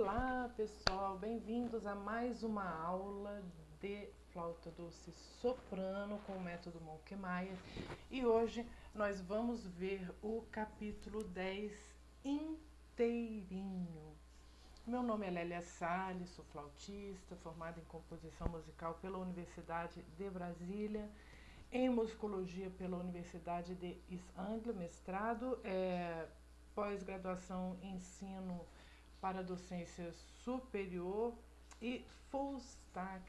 Olá pessoal, bem-vindos a mais uma aula de flauta doce soprano com o método Monkemaier e hoje nós vamos ver o capítulo 10 inteirinho. Meu nome é Lélia Salles, sou flautista, formada em composição musical pela Universidade de Brasília, em musicologia pela Universidade de East Anglia, mestrado, é, pós-graduação ensino para docência superior e full stack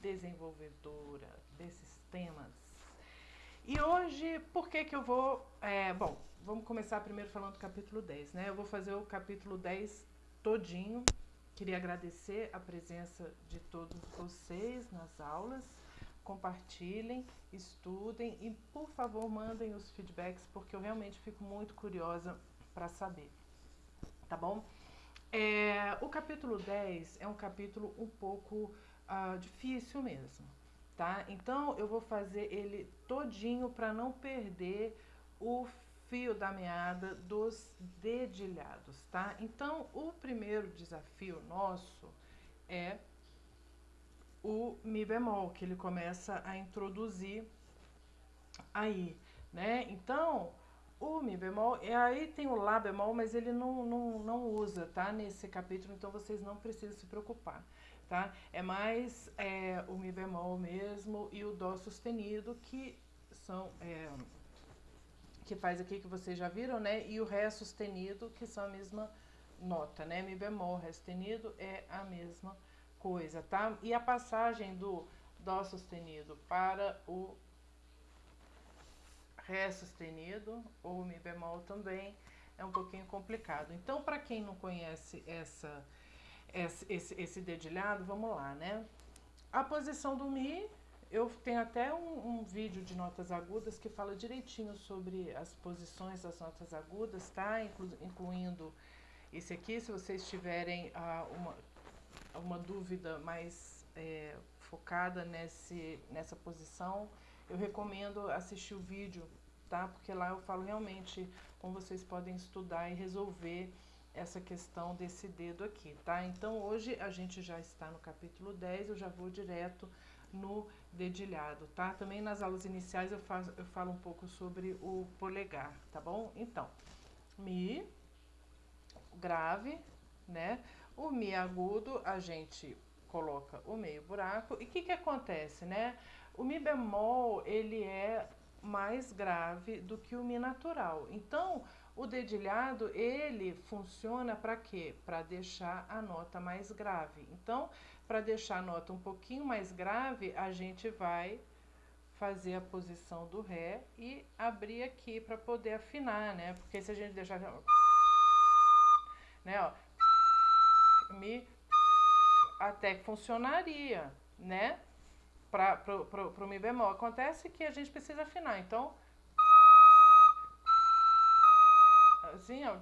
desenvolvedora desses temas. E hoje, por que que eu vou... É, bom, vamos começar primeiro falando do capítulo 10, né? Eu vou fazer o capítulo 10 todinho. Queria agradecer a presença de todos vocês nas aulas. Compartilhem, estudem e, por favor, mandem os feedbacks, porque eu realmente fico muito curiosa para saber. Tá bom? É, o capítulo 10 é um capítulo um pouco uh, difícil mesmo, tá? Então eu vou fazer ele todinho para não perder o fio da meada dos dedilhados, tá? Então o primeiro desafio nosso é o Mi bemol, que ele começa a introduzir aí, né? Então o Mi bemol, e aí tem o Lá bemol, mas ele não, não, não usa, tá? Nesse capítulo, então vocês não precisam se preocupar, tá? É mais é, o Mi bemol mesmo e o Dó sustenido, que são... É, que faz aqui que vocês já viram, né? E o Ré sustenido, que são a mesma nota, né? Mi bemol, Ré sustenido é a mesma coisa, tá? E a passagem do Dó sustenido para o Ré sustenido ou Mi bemol também é um pouquinho complicado. Então, para quem não conhece essa, esse, esse dedilhado, vamos lá, né? A posição do Mi, eu tenho até um, um, vídeo de notas agudas que fala direitinho sobre as posições das notas agudas, tá? Inclu, incluindo esse aqui, se vocês tiverem ah, uma, uma dúvida mais é, focada nesse, nessa posição, eu recomendo assistir o vídeo, tá? Porque lá eu falo realmente como vocês podem estudar e resolver essa questão desse dedo aqui, tá? Então hoje a gente já está no capítulo 10, eu já vou direto no dedilhado, tá? Também nas aulas iniciais eu, faço, eu falo um pouco sobre o polegar, tá bom? Então, Mi, grave, né? O Mi agudo, a gente coloca o meio buraco. E o que que acontece, né? O Mi bemol, ele é mais grave do que o Mi natural. Então, o dedilhado, ele funciona para quê? Para deixar a nota mais grave. Então, para deixar a nota um pouquinho mais grave, a gente vai fazer a posição do Ré e abrir aqui para poder afinar, né? Porque se a gente deixar... Né, ó, Mi, até que funcionaria, né? Para pro Mi bemol. Acontece que a gente precisa afinar, então... Assim, ó,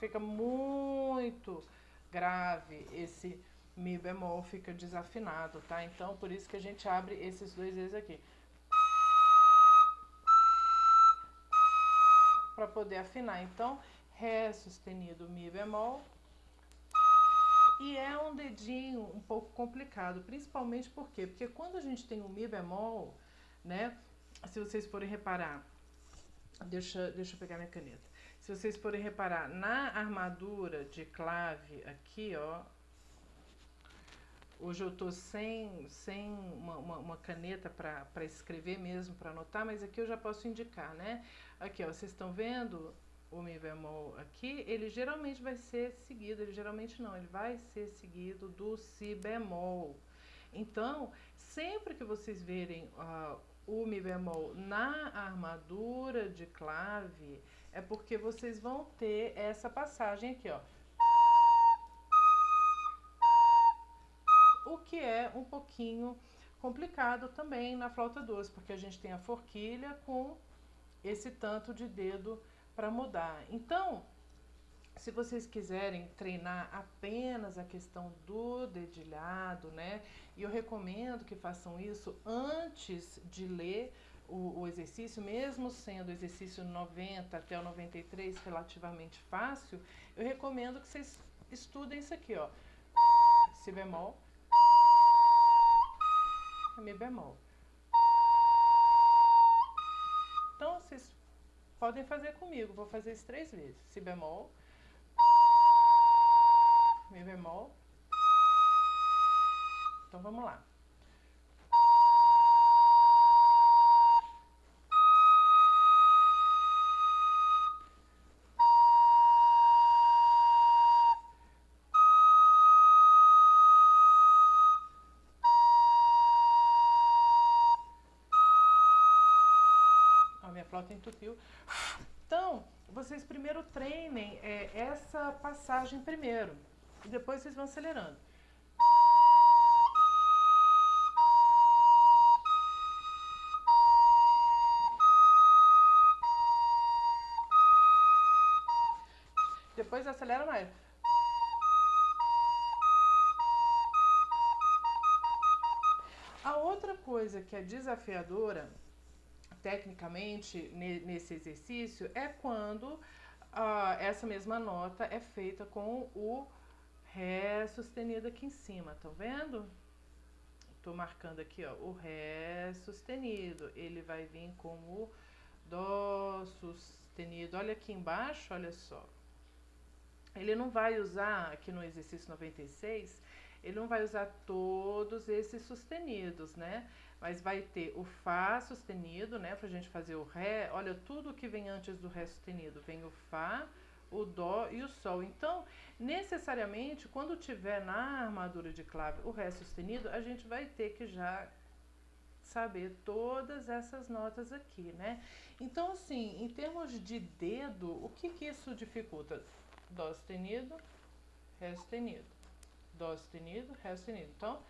fica muito grave esse Mi bemol, fica desafinado, tá? Então, por isso que a gente abre esses dois vezes aqui. Para poder afinar. Então, Ré sustenido, Mi bemol, e é um dedinho um pouco complicado, principalmente por quê? Porque quando a gente tem um Mi bemol, né? Se vocês forem reparar, deixa, deixa eu pegar minha caneta. Se vocês forem reparar, na armadura de clave aqui, ó, Hoje eu tô sem, sem uma, uma, uma caneta para escrever mesmo, para anotar, mas aqui eu já posso indicar, né? Aqui, ó, vocês estão vendo o Mi bemol aqui, ele geralmente vai ser seguido, ele geralmente não, ele vai ser seguido do Si bemol. Então, sempre que vocês verem uh, o Mi bemol na armadura de clave, é porque vocês vão ter essa passagem aqui, ó. O que é um pouquinho complicado também na flauta doce, porque a gente tem a forquilha com esse tanto de dedo para mudar. Então, se vocês quiserem treinar apenas a questão do dedilhado, né? E eu recomendo que façam isso antes de ler o, o, exercício, mesmo sendo o exercício 90 até o 93 relativamente fácil, eu recomendo que vocês estudem isso aqui, ó. Si bemol, Mi bemol. Podem fazer comigo. Vou fazer isso três vezes. Si bemol, Mi bemol. Então, vamos lá. Então, vocês primeiro treinem é, essa passagem primeiro. E depois vocês vão acelerando. Depois acelera mais. A outra coisa que é desafiadora tecnicamente nesse exercício é quando ah, essa mesma nota é feita com o Ré sustenido aqui em cima, tá vendo? Tô marcando aqui, ó, o Ré sustenido, ele vai vir com o Dó sustenido. Olha aqui embaixo, olha só. Ele não vai usar, aqui no exercício 96, ele não vai usar todos esses sustenidos, né? Mas vai ter o Fá sustenido, né, pra gente fazer o Ré. Olha, tudo que vem antes do Ré sustenido, vem o Fá, o Dó e o Sol. Então, necessariamente, quando tiver na armadura de clave o Ré sustenido, a gente vai ter que já saber todas essas notas aqui, né? Então, assim, em termos de dedo, o que que isso dificulta? Dó sustenido, Ré sustenido, Dó sustenido, Ré sustenido. Então,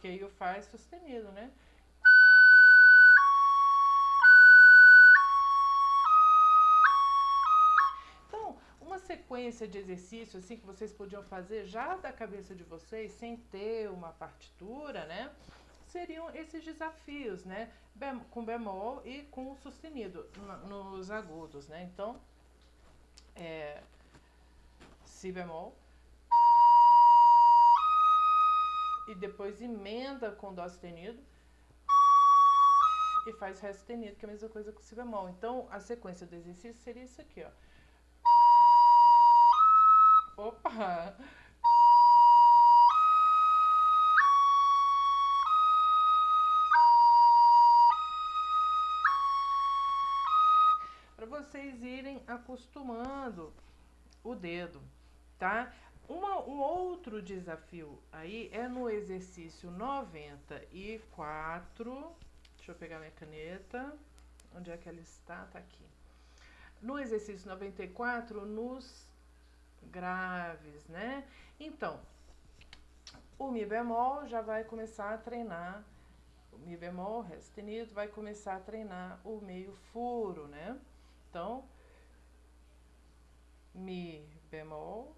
Porque aí o Fá é sustenido, né? Então, uma sequência de exercícios assim que vocês podiam fazer já da cabeça de vocês, sem ter uma partitura, né? Seriam esses desafios, né? Bem, com bemol e com sustenido nos agudos, né? Então, é, si bemol, e depois emenda com dó sustenido e faz ré sustenido, que é a mesma coisa com si bemol. Então, a sequência do exercício seria isso aqui, ó. Opa! Para vocês irem acostumando o dedo, tá? Uma, um outro desafio aí é no exercício 94. Deixa eu pegar minha caneta. Onde é que ela está? Tá aqui. No exercício 94, nos graves, né? Então, o Mi bemol já vai começar a treinar. O Mi bemol, Ré sustenido, vai começar a treinar o meio furo, né? Então, Mi bemol,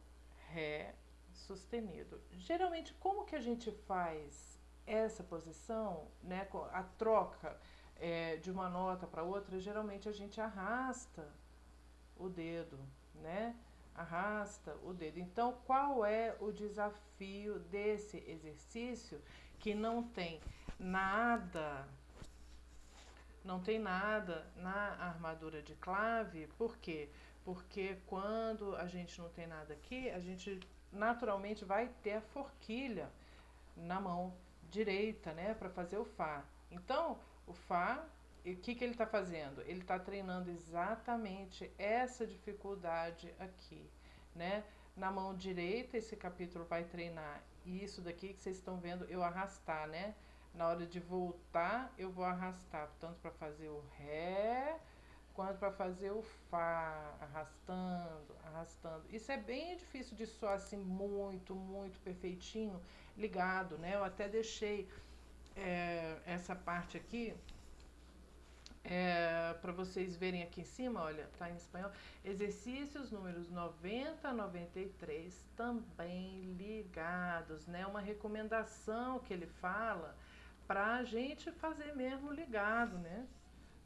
Ré sustenido. Geralmente, como que a gente faz essa posição, né, a troca é, de uma nota para outra, geralmente a gente arrasta o dedo, né? Arrasta o dedo. Então, qual é o desafio desse exercício que não tem nada, não tem nada na armadura de clave? Por quê? Porque quando a gente não tem nada aqui, a gente naturalmente vai ter a forquilha na mão direita, né, para fazer o Fá. Então, o Fá, o que, que ele está fazendo? Ele está treinando exatamente essa dificuldade aqui, né? Na mão direita, esse capítulo vai treinar isso daqui que vocês estão vendo eu arrastar, né? Na hora de voltar, eu vou arrastar, tanto para fazer o Ré, quanto para fazer o Fá, arrastando, arrastando. Isso é bem difícil de soar assim muito, muito perfeitinho, ligado, né? Eu até deixei é, essa parte aqui é, para vocês verem aqui em cima, olha, tá em espanhol. Exercícios números 90 a 93 também ligados, né? Uma recomendação que ele fala para a gente fazer mesmo ligado, né?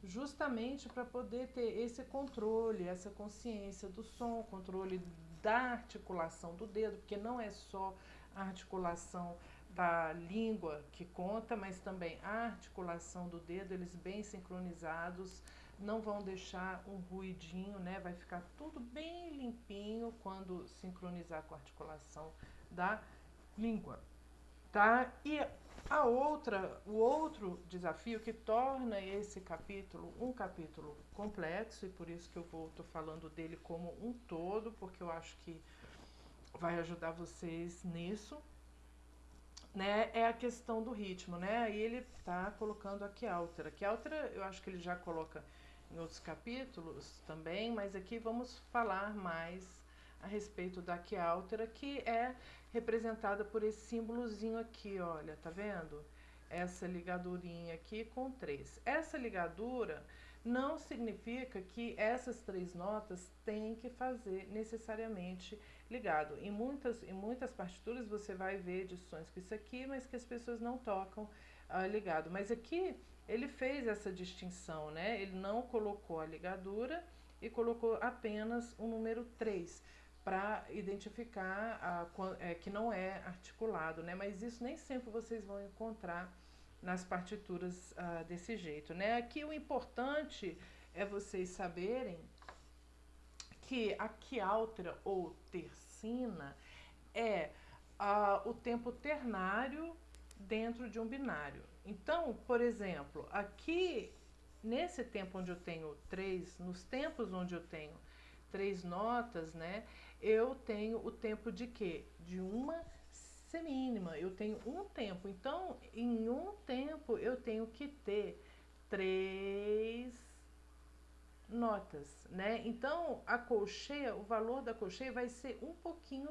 Justamente para poder ter esse controle, essa consciência do som, controle da articulação do dedo, porque não é só a articulação da língua que conta, mas também a articulação do dedo, eles bem sincronizados, não vão deixar um ruidinho, né? Vai ficar tudo bem limpinho quando sincronizar com a articulação da língua, tá? E a outra, o outro desafio que torna esse capítulo um capítulo complexo e por isso que eu vou tô falando dele como um todo, porque eu acho que vai ajudar vocês nisso, né, é a questão do ritmo, né? E ele está colocando aqui altera. Que altera, eu acho que ele já coloca em outros capítulos também, mas aqui vamos falar mais a respeito da que altera, que é representada por esse símbolozinho aqui, olha, tá vendo? Essa ligadurinha aqui com três. Essa ligadura não significa que essas três notas têm que fazer necessariamente ligado. Em muitas, em muitas partituras você vai ver edições com isso aqui, mas que as pessoas não tocam ah, ligado. Mas aqui ele fez essa distinção, né? Ele não colocou a ligadura e colocou apenas o número 3 para identificar a, é, que não é articulado, né? Mas isso nem sempre vocês vão encontrar nas partituras uh, desse jeito, né? Aqui o importante é vocês saberem que a quialtera ou tercina é uh, o tempo ternário dentro de um binário. Então, por exemplo, aqui nesse tempo onde eu tenho três, nos tempos onde eu tenho três notas, né, eu tenho o tempo de quê? De uma semínima, eu tenho um tempo. Então, em um tempo, eu tenho que ter três notas, né? Então, a colcheia, o valor da colcheia vai ser um pouquinho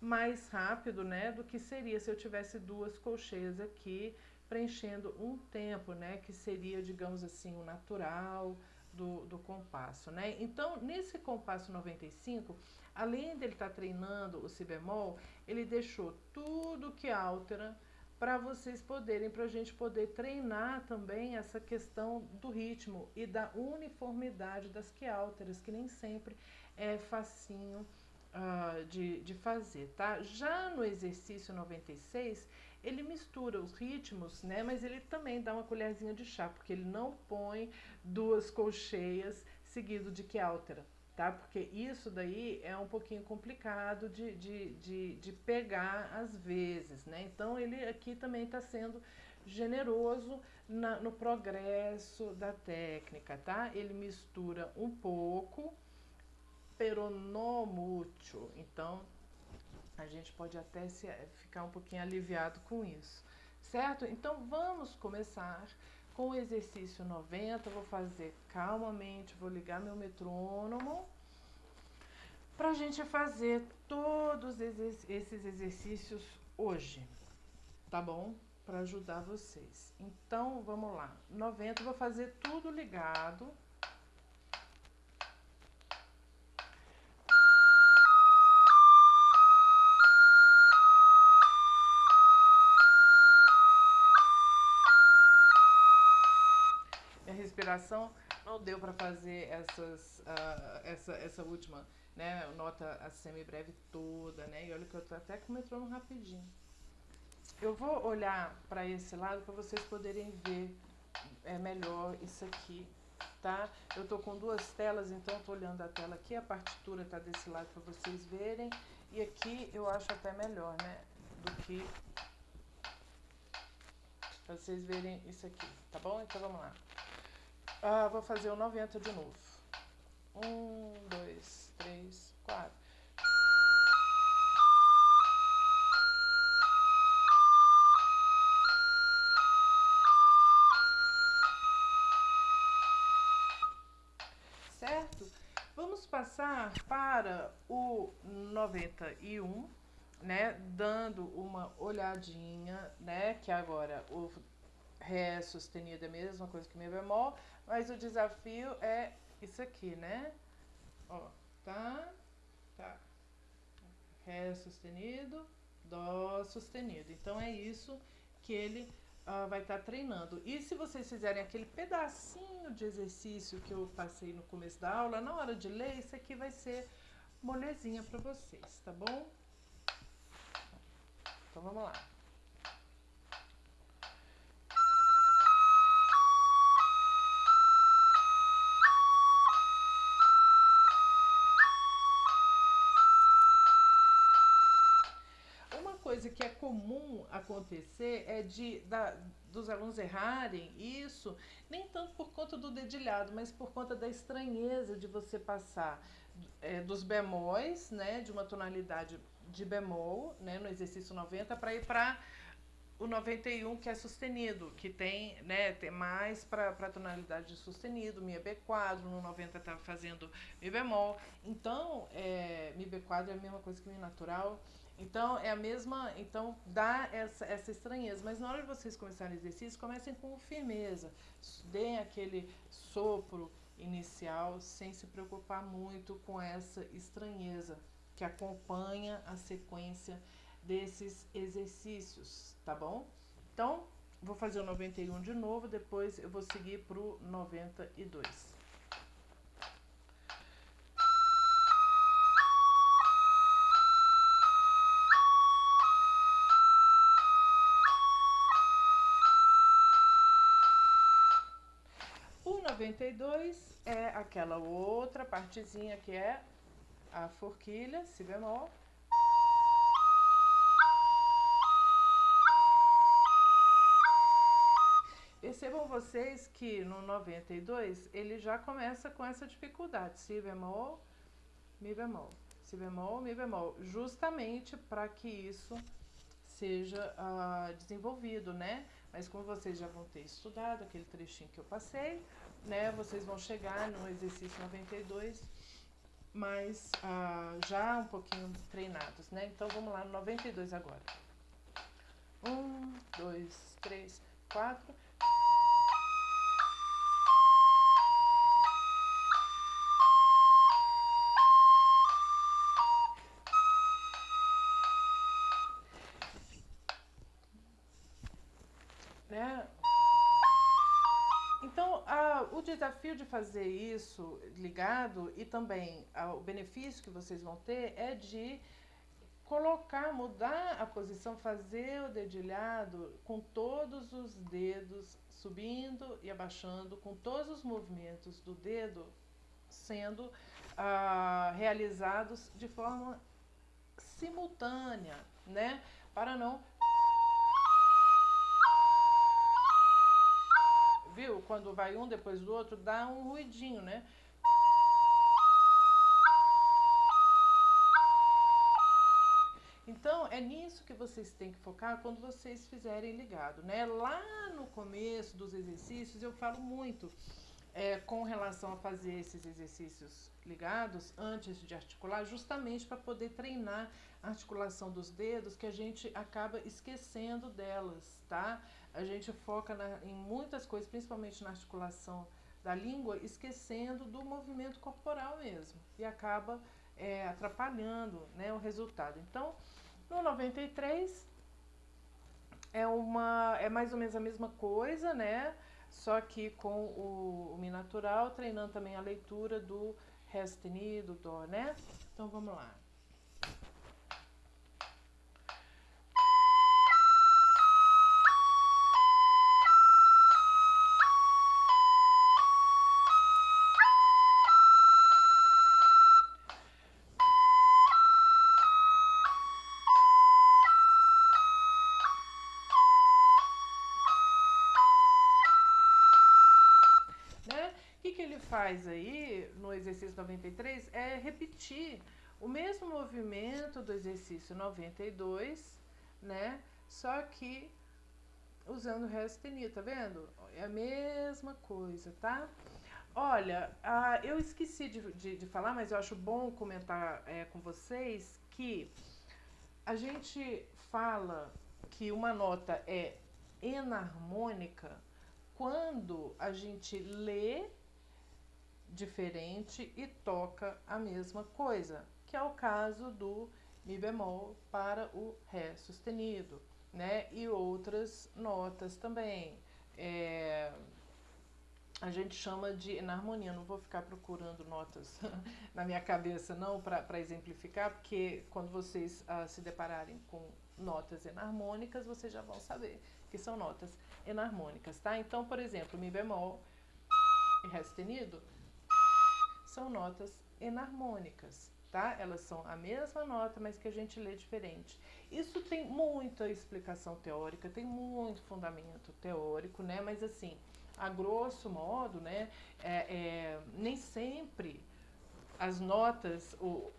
mais rápido, né, do que seria se eu tivesse duas colcheias aqui preenchendo um tempo, né, que seria, digamos assim, o natural compasso, né? Então, nesse compasso 95, além dele estar tá treinando o si bemol, ele deixou tudo que altera para vocês poderem, para a gente poder treinar também essa questão do ritmo e da uniformidade das que alteras, que nem sempre é facinho uh, de, de fazer, tá? Já no exercício 96, ele mistura os ritmos, né? Mas ele também dá uma colherzinha de chá, porque ele não põe duas colcheias seguido de que altera tá? Porque isso daí é um pouquinho complicado de, de, de, de pegar às vezes, né? Então ele aqui também está sendo generoso na, no progresso da técnica, tá? Ele mistura um pouco, pero. Então a gente pode até se, ficar um pouquinho aliviado com isso, certo? Então vamos começar com o exercício 90, vou fazer calmamente, vou ligar meu metrônomo para a gente fazer todos esses exercícios hoje, tá bom? Para ajudar vocês. Então, vamos lá. 90, vou fazer tudo ligado. Não deu para fazer essas, uh, essa, essa última né, nota a semi-breve toda, né, e olha que eu tô até com o metrônomo rapidinho. Eu vou olhar para esse lado para vocês poderem ver é, melhor isso aqui, tá? Eu tô com duas telas, então eu tô olhando a tela aqui, a partitura tá desse lado para vocês verem, e aqui eu acho até melhor, né, do que para vocês verem isso aqui, tá bom? Então vamos lá. Ah, vou fazer o 90 de novo. Um, dois, três, quatro. Certo? Vamos passar para o 91, né? Dando uma olhadinha, né? Que agora o Ré sustenido é a mesma coisa que Mi bemol, mas o desafio é isso aqui, né? Ó, tá, tá. Ré sustenido, Dó sustenido. Então é isso que ele uh, vai estar tá treinando. E se vocês fizerem aquele pedacinho de exercício que eu passei no começo da aula, na hora de ler, isso aqui vai ser molezinha para vocês, tá bom? Então vamos lá. Que é comum acontecer é de da, dos alunos errarem isso, nem tanto por conta do dedilhado, mas por conta da estranheza de você passar é, dos bemóis, né, de uma tonalidade de bemol, né, no exercício 90, para ir para o 91 que é sustenido, que tem, né, tem mais para a tonalidade de sustenido, Mi B quadro, no 90 está fazendo Mi bemol. Então, é, Mi B quadro é a mesma coisa que Mi natural. Então, é a mesma. Então, dá essa, essa estranheza. Mas na hora de vocês começarem o exercício, comecem com firmeza. Deem aquele sopro inicial sem se preocupar muito com essa estranheza que acompanha a sequência desses exercícios, tá bom? Então, vou fazer o 91 de novo, depois eu vou seguir para o 92. 92 é aquela outra partezinha que é a forquilha, si bemol, Percebam vocês que no 92 ele já começa com essa dificuldade, si bemol, mi bemol, si bemol, mi bemol, justamente para que isso seja uh, desenvolvido, né? Mas como vocês já vão ter estudado aquele trechinho que eu passei, né? Vocês vão chegar no exercício 92, mas uh, já um pouquinho treinados, né? Então vamos lá no 92 agora. Um, dois, três, quatro. Desafio de fazer isso ligado e também o benefício que vocês vão ter é de colocar, mudar a posição, fazer o dedilhado com todos os dedos subindo e abaixando, com todos os movimentos do dedo sendo ah, realizados de forma simultânea, né? Para não viu? Quando vai um depois do outro, dá um ruidinho, né? Então, é nisso que vocês têm que focar quando vocês fizerem ligado, né? Lá no começo dos exercícios, eu falo muito é, com relação a fazer esses exercícios ligados antes de articular, justamente para poder treinar a articulação dos dedos, que a gente acaba esquecendo delas, tá? A gente foca na, em muitas coisas, principalmente na articulação da língua, esquecendo do movimento corporal mesmo, e acaba é, atrapalhando né, o resultado. Então, no 93 é uma é mais ou menos a mesma coisa, né? Só que com o, o Mi natural, treinando também a leitura do Ré sustenido, Dó, né? Então vamos lá. Faz aí no exercício 93 é repetir o mesmo movimento do exercício 92, né? Só que usando o ré sustenido, tá vendo? É a mesma coisa, tá? Olha, ah, eu esqueci de, de, de, falar, mas eu acho bom comentar é, com vocês que a gente fala que uma nota é enarmônica quando a gente lê diferente e toca a mesma coisa, que é o caso do Mi bemol para o Ré sustenido, né? E outras notas também. É, a gente chama de enarmonia. Não vou ficar procurando notas na minha cabeça, não, para exemplificar, porque quando vocês uh, se depararem com notas enarmônicas, vocês já vão saber que são notas enarmônicas, tá? Então, por exemplo, Mi bemol e Ré sustenido são notas enarmônicas, tá? Elas são a mesma nota, mas que a gente lê diferente. Isso tem muita explicação teórica, tem muito fundamento teórico, né? Mas assim, a grosso modo, né? É, é, nem sempre as notas o,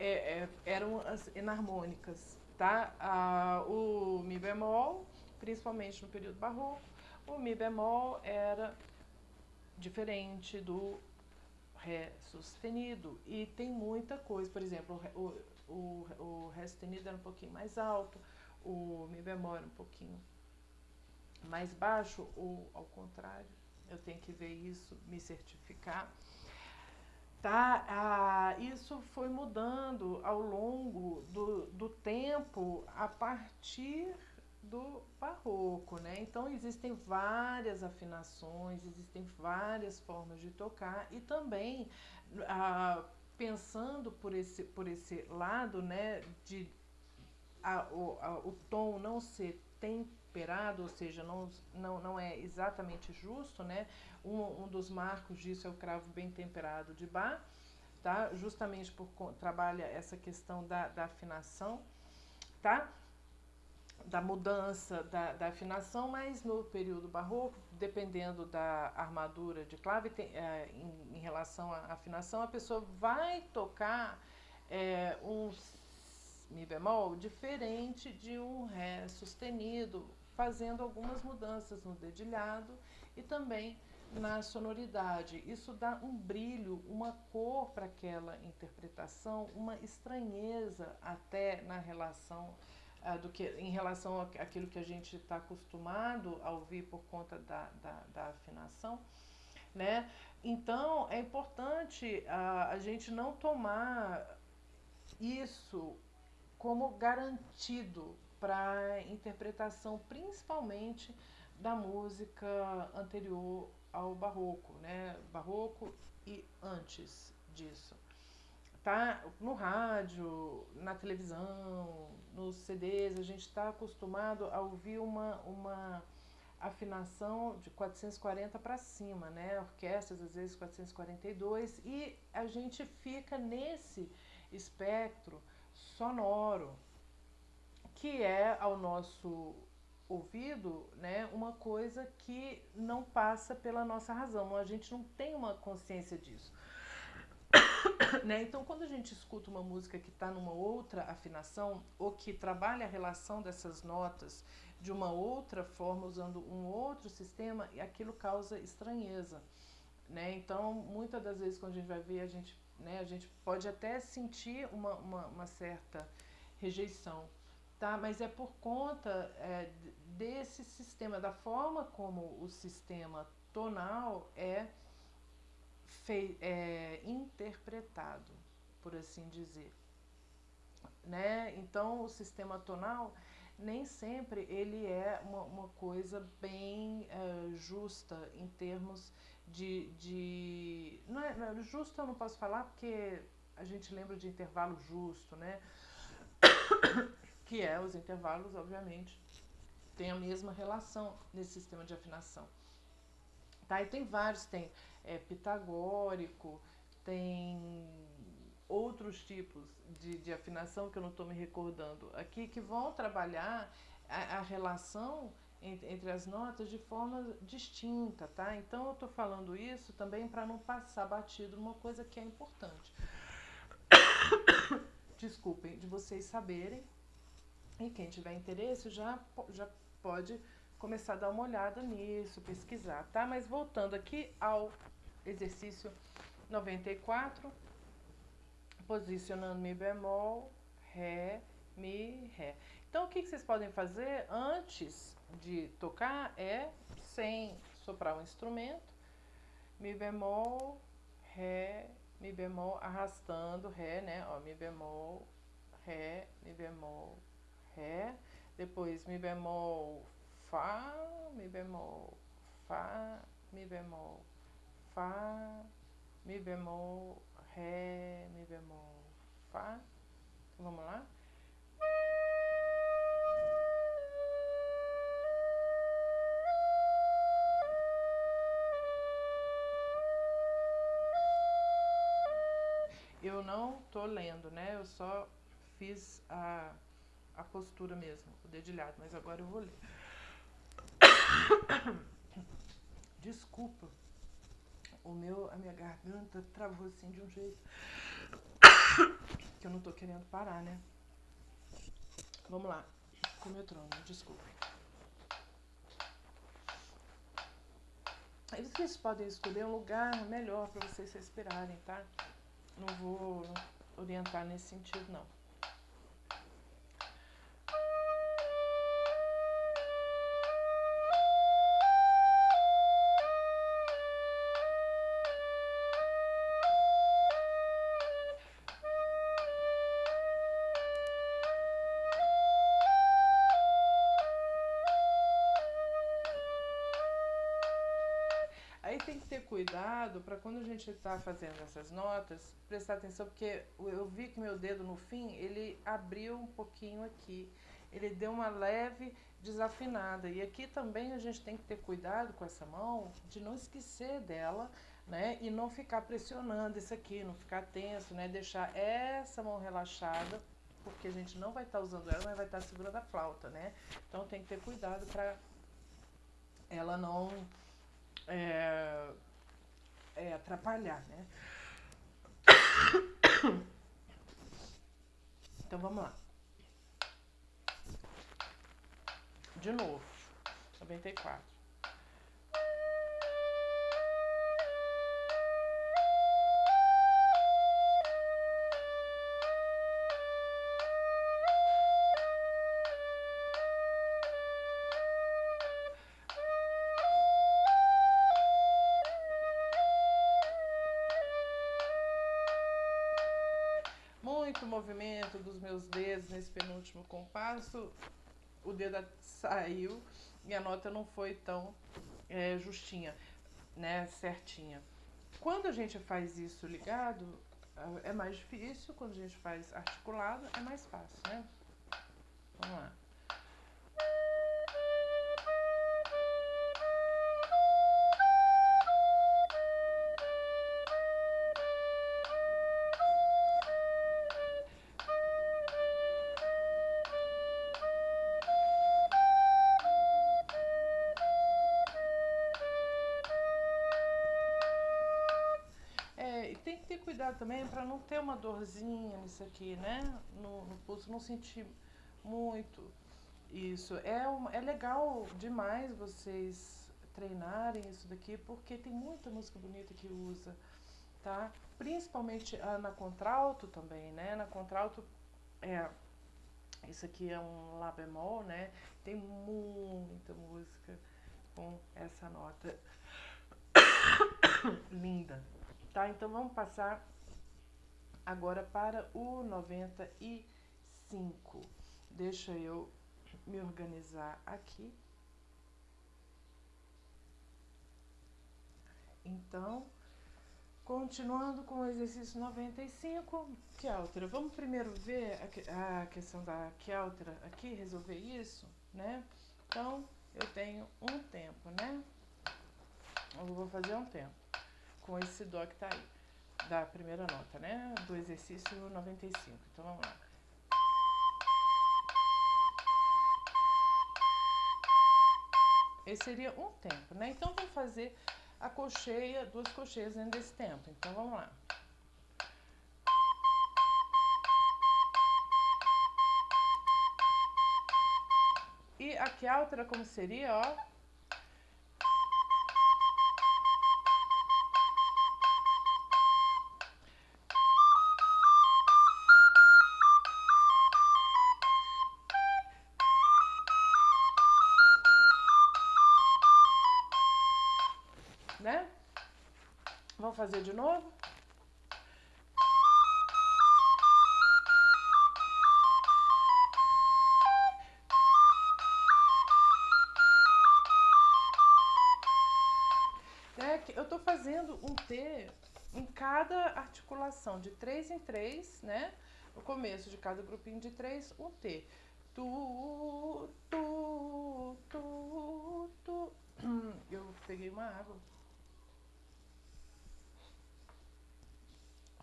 é, é eram as enarmônicas, tá? Ah, o Mi bemol, principalmente no período barroco, o Mi bemol era diferente do Ré sustenido. E tem muita coisa, por exemplo, o, o, o Ré sustenido era um pouquinho mais alto, o Mi bemol era um pouquinho mais baixo, ou ao contrário, eu tenho que ver isso, me certificar. Tá? Ah, isso foi mudando ao longo do, do tempo a partir do barroco, né? Então existem várias afinações, existem várias formas de tocar e também ah, pensando por esse, por esse lado, né, de a, o, a, o tom não ser temperado, ou seja, não, não, não é exatamente justo, né? Um, um dos marcos disso é o cravo bem temperado de Bach, tá? Justamente por trabalha essa questão da, da afinação, tá? Da mudança da, da, afinação, mas no período barroco, dependendo da armadura de clave tem, é, em, em, relação à afinação, a pessoa vai tocar é, um Mi bemol diferente de um Ré sustenido, fazendo algumas mudanças no dedilhado e também na sonoridade. Isso dá um brilho, uma cor para aquela interpretação, uma estranheza até na relação do que em relação àquilo que a gente está acostumado a ouvir por conta da, da, da, afinação. Né? Então é importante uh, a gente não tomar isso como garantido para a interpretação, principalmente da música anterior ao barroco, né? Barroco e antes disso tá no rádio, na televisão, nos CDs, a gente está acostumado a ouvir uma, uma afinação de 440 para cima, né? Orquestras às vezes 442 e a gente fica nesse espectro sonoro que é ao nosso ouvido, né, uma coisa que não passa pela nossa razão, a gente não tem uma consciência disso. né? Então, quando a gente escuta uma música que está numa outra afinação ou que trabalha a relação dessas notas de uma outra forma, usando um outro sistema, aquilo causa estranheza. Né? Então, muitas das vezes, quando a gente vai ver, a gente, né, a gente pode até sentir uma, uma, uma certa rejeição. Tá? Mas é por conta é, desse sistema, da forma como o sistema tonal é fei, é, interpretado, por assim dizer. Né? Então, o sistema tonal nem sempre ele é uma, uma coisa bem é, justa em termos de, de não, é, não é, justo eu não posso falar porque a gente lembra de intervalo justo, né? que é os intervalos, obviamente, têm a mesma relação nesse sistema de afinação. Tá? E tem vários, tem é, pitagórico, tem outros tipos de, de afinação que eu não estou me recordando aqui, que vão trabalhar a, a relação entre, as notas de forma distinta, tá? Então eu estou falando isso também para não passar batido numa coisa que é importante. Desculpem, de vocês saberem. E quem tiver interesse já, já pode começar a dar uma olhada nisso, pesquisar, tá? Mas voltando aqui ao exercício 94, posicionando Mi bemol, Ré Mi, Ré. Então, o que, vocês podem fazer antes de tocar é, sem soprar o instrumento, Mi bemol, Ré, Mi bemol, arrastando Ré, né? Ó, Mi bemol, Ré, Mi bemol, Ré. Depois Mi bemol, Fá, Mi bemol, Fá, Mi bemol, Fá, Mi bemol, Ré, Mi bemol, Fá. Vamos lá? Eu não tô lendo, né? Eu só fiz a, a postura mesmo, o dedilhado, mas agora eu vou ler. Desculpa, o meu, a minha garganta travou assim de um jeito que eu não tô querendo parar, né? Vamos lá, com o metrônomo, desculpa. Aí vocês podem escolher um lugar melhor para vocês respirarem, tá? Não vou orientar nesse sentido, não. Cuidado para quando a gente está fazendo essas notas, prestar atenção, porque eu vi que meu dedo no fim, ele abriu um pouquinho aqui. Ele deu uma leve desafinada. E aqui também a gente tem que ter cuidado com essa mão, de não esquecer dela, né? E não ficar pressionando isso aqui, não ficar tenso, né? Deixar essa mão relaxada, porque a gente não vai estar tá usando ela, mas vai estar tá segurando a flauta, né? Então tem que ter cuidado para ela não é, é, atrapalhar, né? Então vamos lá. De novo, 94. Movimento dos meus dedos nesse penúltimo compasso, o dedo saiu e a nota não foi tão é, justinha, né, certinha. Quando a gente faz isso ligado, é mais difícil, quando a gente faz articulado, é mais fácil, né? Vamos lá. Também para não ter uma dorzinha nisso aqui, né? No, no pulso, não sentir muito isso. É, uma, é legal demais vocês treinarem isso daqui, porque tem muita música bonita que usa, tá? Principalmente ah, na contralto também, né? Na contralto, é, isso aqui é um Lá bemol, né? Tem muita música com essa nota linda. Tá? Então vamos passar agora para o 95. Deixa eu me organizar aqui. Então, continuando com o exercício 95, que altera. Vamos primeiro ver a, questão da que altera aqui, resolver isso, né? Então, eu tenho um tempo, né? Eu vou fazer um tempo com esse dó que tá aí, da primeira nota, né? Do exercício 95. Então vamos lá. Esse seria um tempo, né? Então vamos fazer a cocheia, duas cocheias dentro desse tempo. Então vamos lá. E aqui a outra como seria, ó. Né? Vamos fazer de novo? É, eu tô fazendo um T em cada articulação, de três em três, né? No começo de cada grupinho de três, um T. Tu, tu, tu, tu. Eu peguei uma água.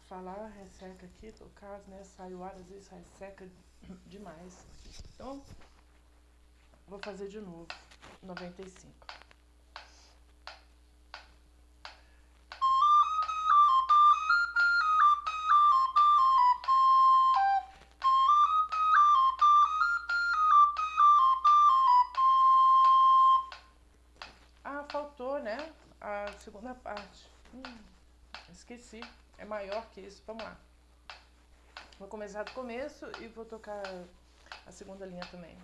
Falar resseca aqui, no caso, né? Ar, às vezes resseca demais. Então, vou fazer de novo. 95. faltou, né? A segunda parte. Hum, esqueci. É maior que isso. Vamos lá. Vou começar do começo e vou tocar a segunda linha também.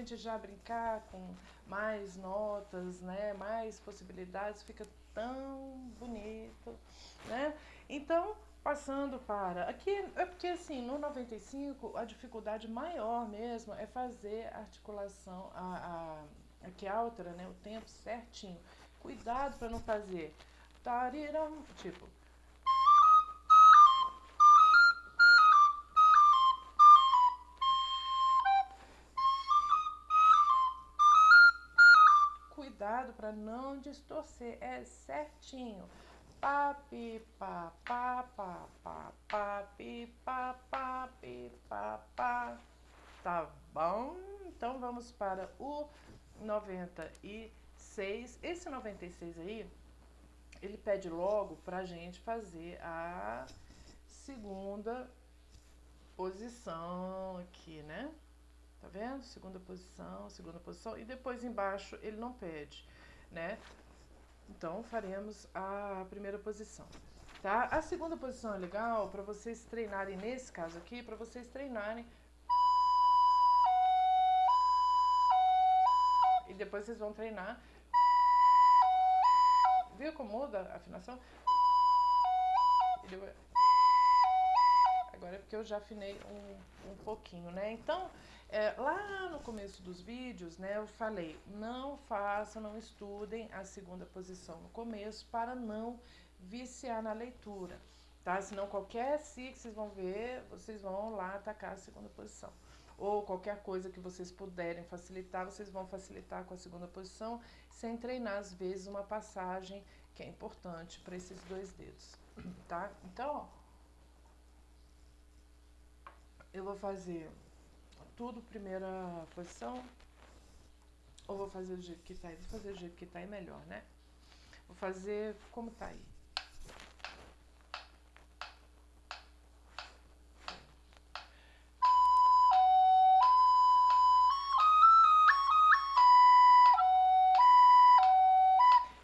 Gente já brincar com mais notas, né? Mais possibilidades, fica tão bonito, né? Então, passando para aqui é porque assim no 95 a dificuldade maior mesmo é fazer a articulação a, a a outra né o tempo certinho cuidado para não fazer tariram tipo cuidado para não distorcer, é certinho. Pá, pi, pá, pá, pá, pá, pá, pi, pá, pá, pi, pá, pá. Tá bom? Então vamos para o 96. Esse 96 aí, ele pede logo pra gente fazer a segunda posição aqui, né? Tá vendo? Segunda posição, segunda posição. E depois embaixo ele não pede, né? Então, faremos a primeira posição, tá? A segunda posição é legal para vocês treinarem, nesse caso aqui, para vocês treinarem. E depois vocês vão treinar. Viu como muda a afinação? Agora é porque eu já afinei um, um pouquinho, né? Então, é, lá no começo dos vídeos, né, eu falei, não façam, não estudem a segunda posição no começo para não viciar na leitura, tá? Senão qualquer si que vocês vão ver, vocês vão lá atacar a segunda posição. Ou qualquer coisa que vocês puderem facilitar, vocês vão facilitar com a segunda posição, sem treinar, às vezes, uma passagem que é importante para esses dois dedos, tá? Então, ó, eu vou fazer tudo primeira posição? Ou vou fazer do jeito que tá aí? Vou fazer do jeito que tá aí melhor, né? Vou fazer como tá aí.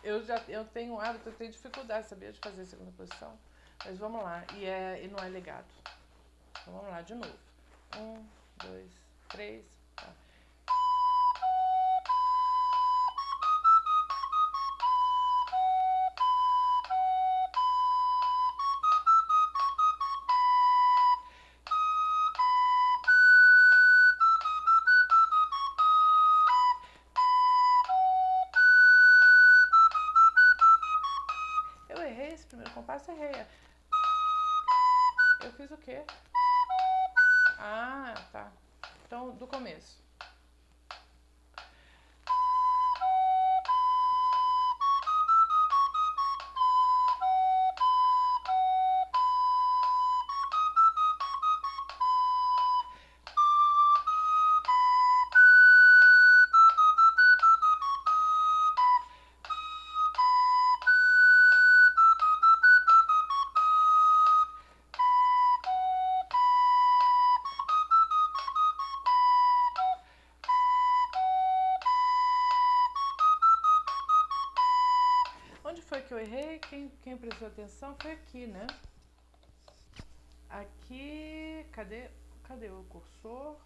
Eu já eu tenho hábito, eu tenho dificuldade, sabia, de fazer segunda posição. Mas vamos lá. E, é, e não é legado. Então vamos lá de novo. Um, dois, três. Eu errei esse primeiro compasso, errei. Eu fiz o quê? Ah, tá. Então, do começo. Eu errei? Quem, quem prestou atenção foi aqui, né? Aqui, cadê, cadê o cursor?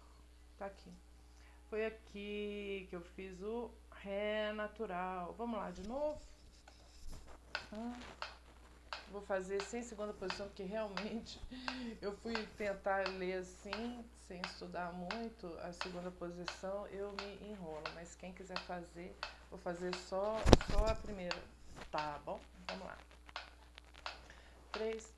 Tá aqui. Foi aqui que eu fiz o Ré natural. Vamos lá de novo? Ah, vou fazer sem segunda posição, porque realmente eu fui tentar ler assim, sem estudar muito a segunda posição, eu me enrolo. Mas quem quiser fazer, vou fazer só, só a primeira. Tá bom? Vamos lá. Três,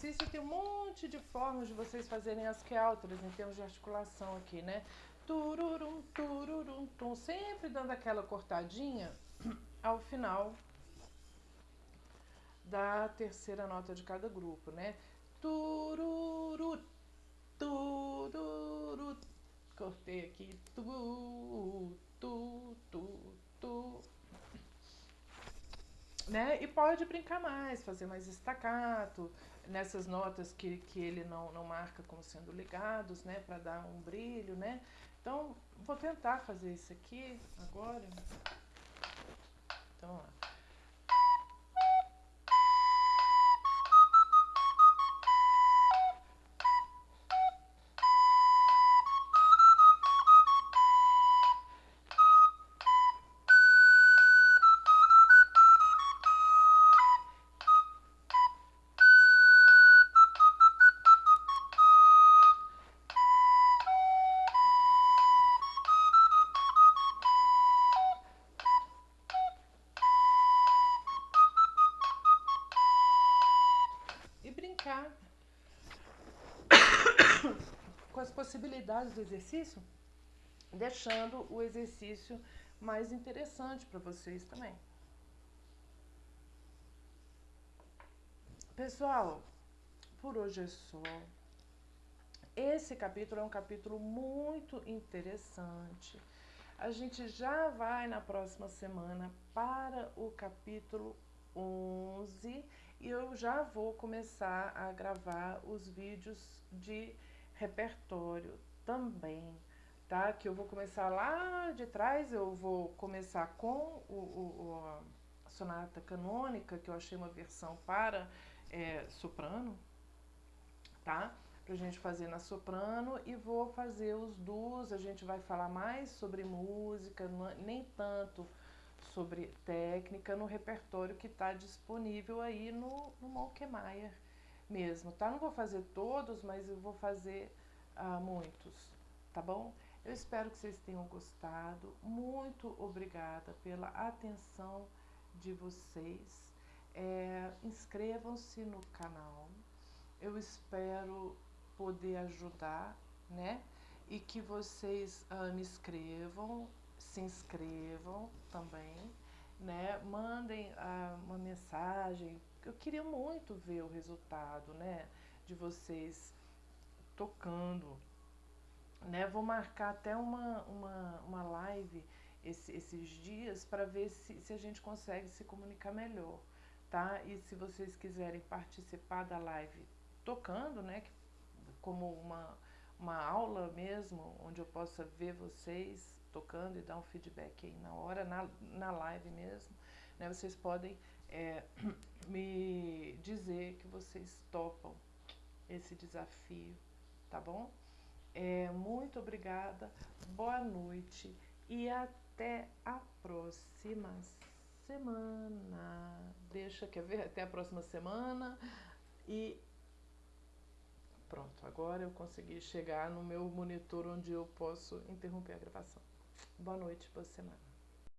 exercício tem um monte de formas de vocês fazerem as quealtras em termos de articulação aqui, né? Tururum, tururum, tum, sempre dando aquela cortadinha ao final da terceira nota de cada grupo, né? Tururu, tururu, cortei aqui, tu, tu, tu, tu, né? E pode brincar mais, fazer mais estacato nessas notas que, que ele não, não marca como sendo ligados, né? Para dar um brilho, né? Então, vou tentar fazer isso aqui agora. Então, ó. Com as possibilidades do exercício, deixando o exercício mais interessante para vocês também. Pessoal, por hoje é só. Esse capítulo é um capítulo muito interessante. A gente já vai na próxima semana para o capítulo 11 e eu já vou começar a gravar os vídeos de repertório também, tá? Que eu vou começar lá de trás, eu vou começar com o, o, a sonata canônica, que eu achei uma versão para é, soprano, tá? Pra gente fazer na soprano e vou fazer os duos, a gente vai falar mais sobre música, nem tanto sobre técnica no repertório que está disponível aí no, no Malkemeyer mesmo, tá? Não vou fazer todos, mas eu vou fazer uh, muitos, tá bom? Eu espero que vocês tenham gostado. Muito obrigada pela atenção de vocês. É, Inscrevam-se no canal. Eu espero poder ajudar, né? E que vocês uh, me escrevam se inscrevam também, né? Mandem ah, uma mensagem. Eu queria muito ver o resultado, né? De vocês tocando, né? Vou marcar até uma, uma, uma live esse, esses dias para ver se, se a gente consegue se comunicar melhor, tá? E se vocês quiserem participar da live tocando, né? Como uma, uma aula mesmo, onde eu possa ver vocês tocando e dar um feedback aí na hora, na, na live mesmo, né? Vocês podem é, me dizer que vocês topam esse desafio, tá bom? É, muito obrigada, boa noite e até a próxima semana. Deixa, quer ver? Até a próxima semana e pronto, agora eu consegui chegar no meu monitor onde eu posso interromper a gravação. Boa noite, boa semana.